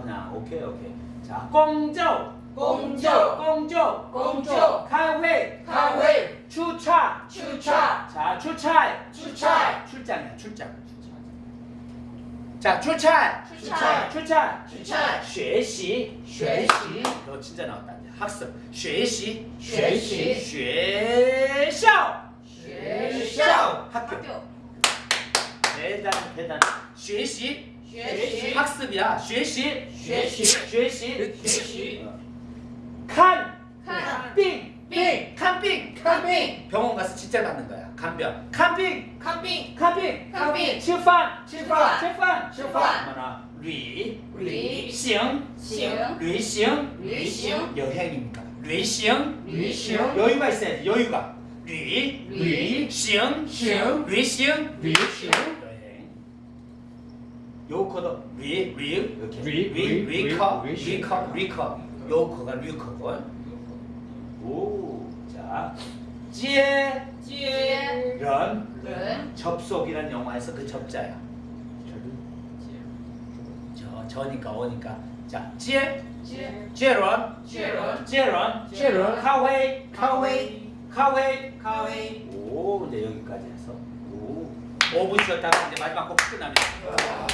그냥 오케이 오케이. 자, 공조, 公就 공조, 公就开会, 开会 출차. 出差 자, 출차. 出差 출장이야, 출장. 자, 출차. 出差 출차. 出差 学习.学习 너 진짜 나왔다. 이제. 학습. 学习.学习学校.学校 학교. 대단 대단. 学习. 学习 학습이야. 学习.学习学习.学习 看看病病看病看病 병원 가서 진짜 받는 거야. 간병. 看病看病看病看病吃饭吃饭吃饭吃饭뭐나 旅旅行行旅行旅行 여행입니까? 旅行旅行 여유가 있어야지. 여유가. 旅旅行行旅行旅行 여행. 요 코도 위, 위, 이렇게. 위, 위, 위커, 위커, 위커. 요 코가 위커고 오, 자. 찌에 찌에 런, 접속이란 영화에서 그 접자야. 저, 저니까 오니까. 자 찌에? 찌런? 찌런. 찌런? 찌런. 카웨이? 카웨이. 카웨이? 카웨이. 오 이제 여기까지 해서. 오. 5분 쉬었다가 이제 마지막 곡 끝납니다. 아.